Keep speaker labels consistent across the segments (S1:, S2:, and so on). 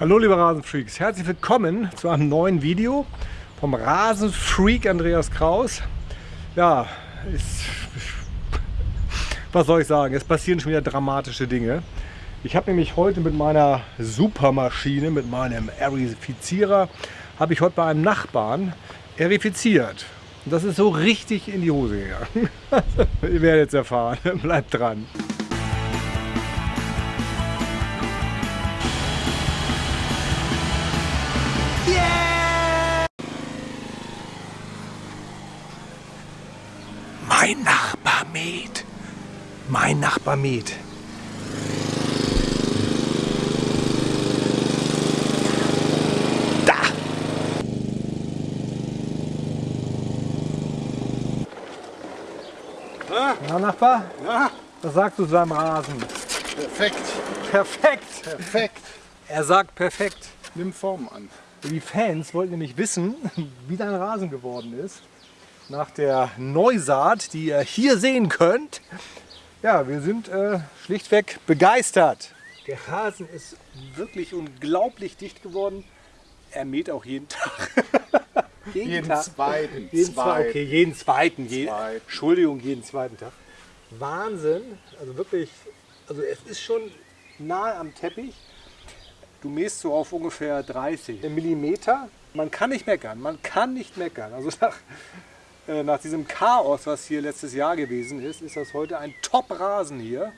S1: Hallo liebe Rasenfreaks, herzlich willkommen zu einem neuen Video vom Rasenfreak Andreas Kraus. Ja, ist, was soll ich sagen, es passieren schon wieder dramatische Dinge. Ich habe nämlich heute mit meiner Supermaschine, mit meinem Erifizierer, habe ich heute bei einem Nachbarn erifiziert. Und das ist so richtig in die Hose gegangen. Ihr werdet es erfahren, bleibt dran. Mäht. Da. Na, Nachbar?
S2: Ja,
S1: Was sagst du zu deinem Rasen?
S2: perfekt.
S1: Perfekt.
S2: Perfekt.
S1: Er sagt perfekt.
S2: Nimm Form an.
S1: Die Fans wollten nämlich wissen, wie dein Rasen geworden ist. Nach der Neusaat, die ihr hier sehen könnt. Ja, wir sind äh, schlichtweg begeistert. Der Rasen ist wirklich unglaublich dicht geworden. Er mäht auch jeden Tag.
S2: Jeden zweiten.
S1: Jeden zweiten. Okay, jeden zweiten. Je,
S2: Zweiten.
S1: Entschuldigung, jeden zweiten Tag. Wahnsinn. Also wirklich, also es ist schon nahe am Teppich. Du mähst so auf ungefähr 30 Millimeter. Man kann nicht meckern, man kann nicht meckern. Also nach, nach diesem Chaos, was hier letztes Jahr gewesen ist, ist das heute ein Top-Rasen hier.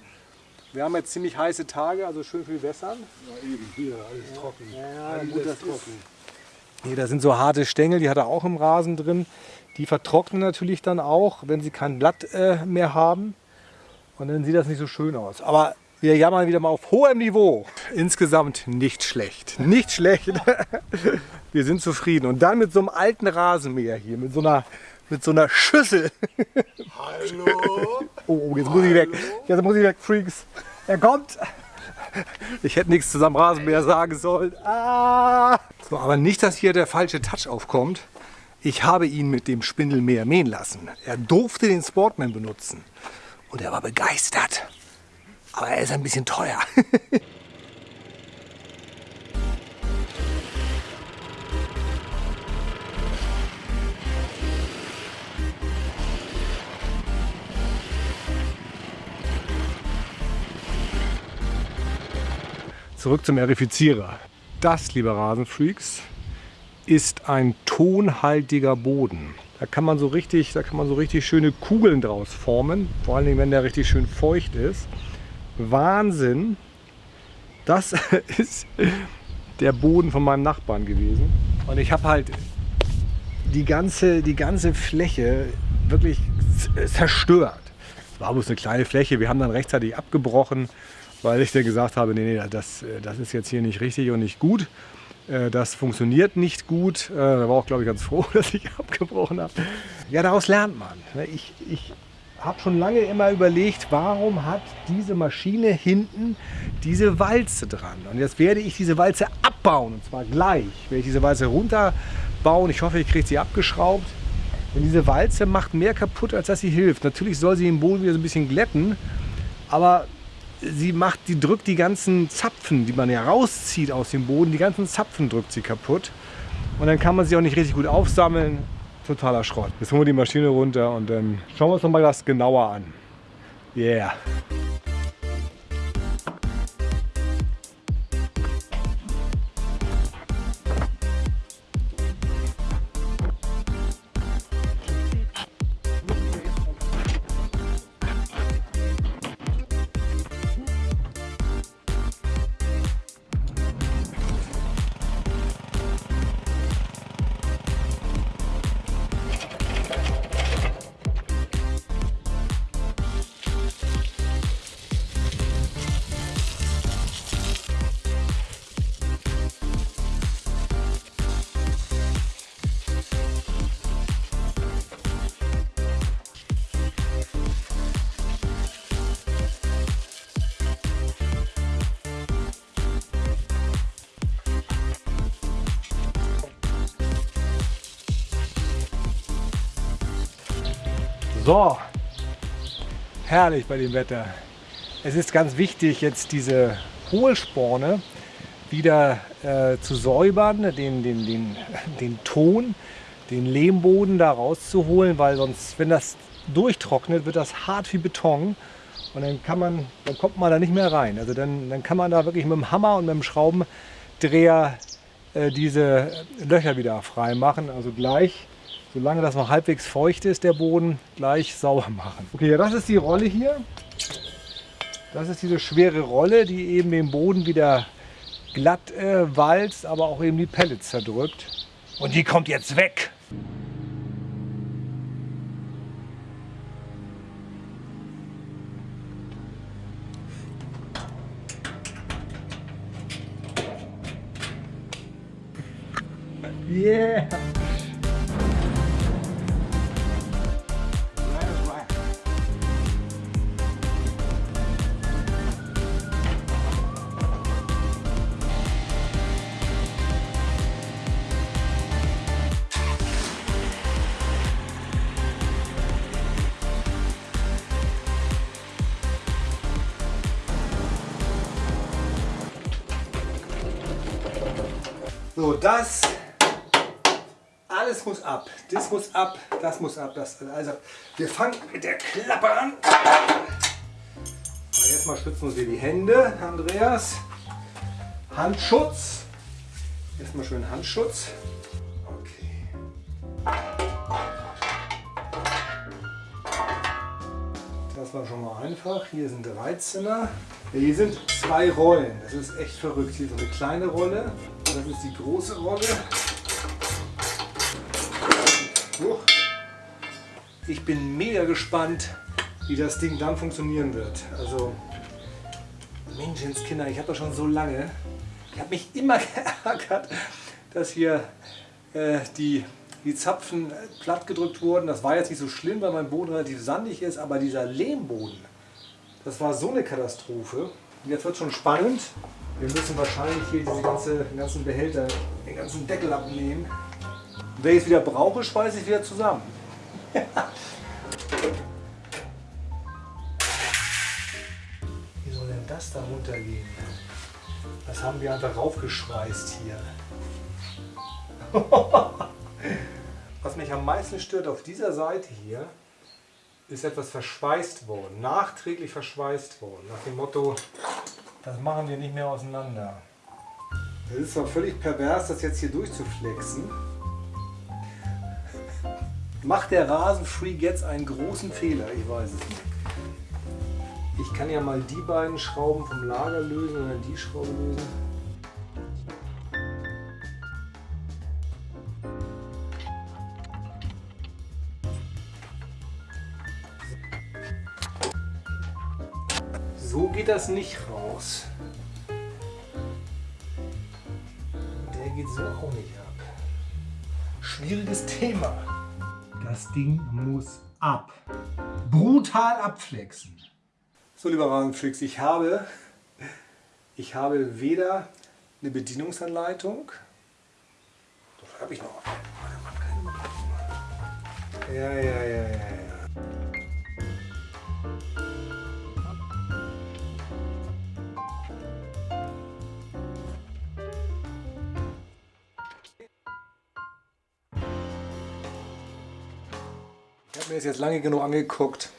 S1: Wir haben jetzt ziemlich heiße Tage, also schön viel wässern.
S2: Ja, eben hier, alles trocken.
S1: Ja,
S2: alles
S1: gut, das
S2: trocken.
S1: Nee, da sind so harte Stängel, die hat er auch im Rasen drin. Die vertrocknen natürlich dann auch, wenn sie kein Blatt äh, mehr haben. Und dann sieht das nicht so schön aus. Aber wir jammern wieder mal auf hohem Niveau. Insgesamt nicht schlecht. Nicht schlecht. Wir sind zufrieden. Und dann mit so einem alten Rasenmäher hier, mit so einer, mit so einer Schüssel.
S2: Hallo?
S1: Oh, jetzt muss ich weg. Jetzt muss ich weg, Freaks. Er kommt. Ich hätte nichts zu seinem Rasenmäher sagen sollen. Ah. So, aber nicht, dass hier der falsche Touch aufkommt. Ich habe ihn mit dem Spindelmäher mähen lassen. Er durfte den Sportman benutzen. Und er war begeistert. Aber er ist ein bisschen teuer. Zurück zum Erifizierer. Das, liebe Rasenfreaks, ist ein tonhaltiger Boden. Da kann man so richtig, da kann man so richtig schöne Kugeln draus formen. Vor allen Dingen, wenn der richtig schön feucht ist. Wahnsinn. Das ist der Boden von meinem Nachbarn gewesen. Und ich habe halt die ganze, die ganze Fläche wirklich zerstört. Es war bloß eine kleine Fläche. Wir haben dann rechtzeitig abgebrochen, weil ich dann gesagt habe, nee, nee, das, äh, das ist jetzt hier nicht richtig und nicht gut. Äh, Das funktioniert nicht gut. Äh, Da war auch, glaube ich, ganz froh, dass ich abgebrochen habe. Ja, daraus lernt man. ne? Ich, ich habe schon lange immer überlegt, warum hat diese Maschine hinten diese Walze dran? Und jetzt werde ich diese Walze abbauen, und zwar gleich. Werde ich diese Walze runterbauen. Ich hoffe, ich kriege sie abgeschraubt. Denn diese Walze macht mehr kaputt, als dass sie hilft. Natürlich soll sie den Boden wieder so ein bisschen glätten, aber sie macht, die drückt die ganzen Zapfen, die man ja rauszieht aus dem Boden, die ganzen Zapfen drückt sie kaputt. Und dann kann man sie auch nicht richtig gut aufsammeln. Totaler Schrott. Jetzt holen wir die Maschine runter und dann schauen wir uns noch mal das genauer an. Yeah. So, herrlich bei dem Wetter. Es ist ganz wichtig, jetzt diese Hohlsporne wieder äh, zu säubern, den, den, den, den Ton, den Lehmboden da rauszuholen, weil sonst, wenn das durchtrocknet, wird das hart wie Beton und dann kann man, dann kommt man da nicht mehr rein. Also dann, dann kann man da wirklich mit dem Hammer und mit dem Schraubendreher äh, diese Löcher wieder frei machen. Also gleich, solange das noch halbwegs feucht ist, der Boden, gleich sauber machen. Okay, ja, das ist die Rolle hier. Das ist diese schwere Rolle, die eben den Boden wieder glatt äh, walzt, aber auch eben die Pellets zerdrückt. Und die kommt jetzt weg. Yeah! So, das alles muss ab. Das muss ab, das muss ab. Das, also, wir fangen mit der Klappe an. jetzt mal schützen uns wir die Hände, Andreas. Handschutz. Erstmal schön Handschutz. Okay. Das war schon mal einfach. Hier sind 13er. Hier sind zwei Rollen. Das ist echt verrückt. Hier ist eine kleine Rolle. Das ist die große Rolle. Ich bin mega gespannt, wie das Ding dann funktionieren wird. Also, Menschenskinder, ich habe das schon so lange. Ich habe mich immer geärgert, dass hier äh, die, die Zapfen platt gedrückt wurden. Das war jetzt nicht so schlimm, weil mein Boden relativ sandig ist, aber dieser Lehmboden, das war so eine Katastrophe. Und jetzt wird schon spannend. Wir müssen wahrscheinlich hier diese ganze, den ganzen Behälter, den ganzen Deckel abnehmen. Und wenn ich es wieder brauche, schweiße ich wieder zusammen. Wie soll denn das da runtergehen? Das haben wir einfach raufgeschweißt hier. Was mich am meisten stört auf dieser Seite hier, ist etwas verschweißt worden, nachträglich verschweißt worden, nach dem Motto, das machen wir nicht mehr auseinander. Es ist zwar völlig pervers, das jetzt hier durchzuflexen, Macht der Rasenfreak jetzt einen großen Fehler? Ich weiß es nicht. Ich kann ja mal die beiden Schrauben vom Lager lösen oder die Schraube lösen. Das nicht raus. Der geht so auch nicht ab. Schwieriges Thema. Das Ding muss ab. Brutal abflexen. So, lieber Rasenflix, ich habe, ich habe weder eine Bedienungsanleitung, doch habe ich noch. Ja, ja, ja, ja, mir das jetzt lange genug angeguckt.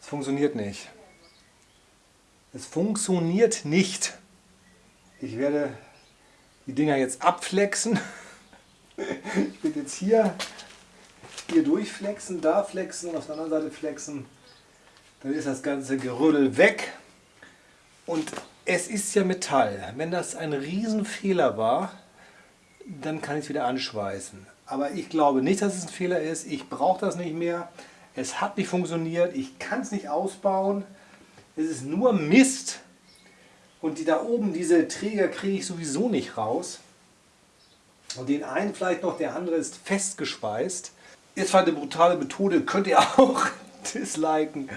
S1: Es funktioniert nicht. Es funktioniert nicht. Ich werde die Dinger jetzt abflexen. Ich werde jetzt hier, hier durchflexen, da flexen auf der anderen Seite flexen. Dann ist das ganze Gerödel weg. Und es ist ja Metall. Wenn das ein Riesenfehler war, dann kann ich es wieder anschweißen. Aber ich glaube nicht, dass es ein Fehler ist. Ich brauche das nicht mehr. Es hat nicht funktioniert. Ich kann es nicht ausbauen. Es ist nur Mist. Und die da oben, diese Träger kriege ich sowieso nicht raus. Und den einen vielleicht noch, der andere ist festgespeist. Ist zwar eine brutale Methode, könnt ihr auch disliken.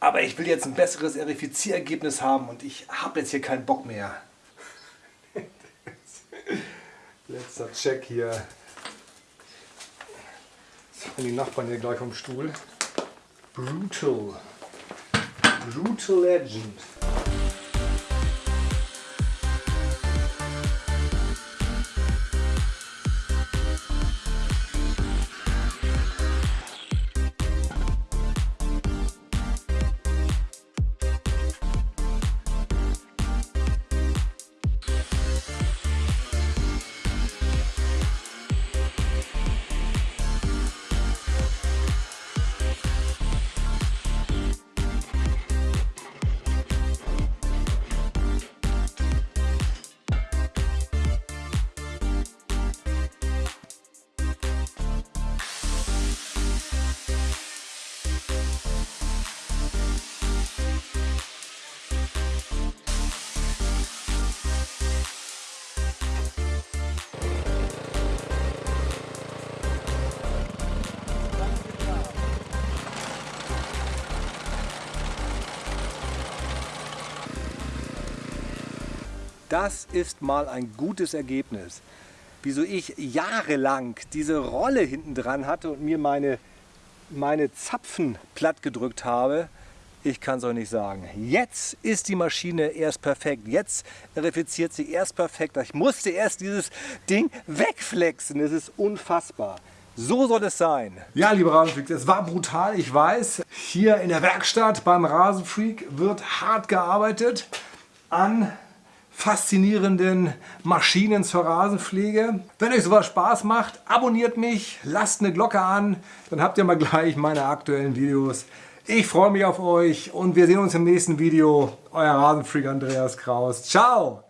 S1: Aber ich will jetzt ein besseres Verifizierergebnis haben und ich habe jetzt hier keinen Bock mehr. Letzter Check hier. Und die Nachbarn hier gleich vom Stuhl. Brutal. Brutal Legend. Das ist mal ein gutes Ergebnis. Wieso ich jahrelang diese Rolle hinten dran hatte und mir meine, meine Zapfen platt gedrückt habe, ich kann es euch nicht sagen. Jetzt ist die Maschine erst perfekt. Jetzt refiziert sie erst perfekt. Ich musste erst dieses Ding wegflexen. Es ist unfassbar. So soll es sein. Ja, liebe Rasenfreaks, es war brutal, ich weiß. Hier in der Werkstatt beim Rasenfreak wird hart gearbeitet an faszinierenden Maschinen zur Rasenpflege. Wenn euch sowas Spaß macht, abonniert mich, lasst eine Glocke an, dann habt ihr mal gleich meine aktuellen Videos. Ich freue mich auf euch und wir sehen uns im nächsten Video. Euer Rasenfreak Andreas Kraus. Ciao!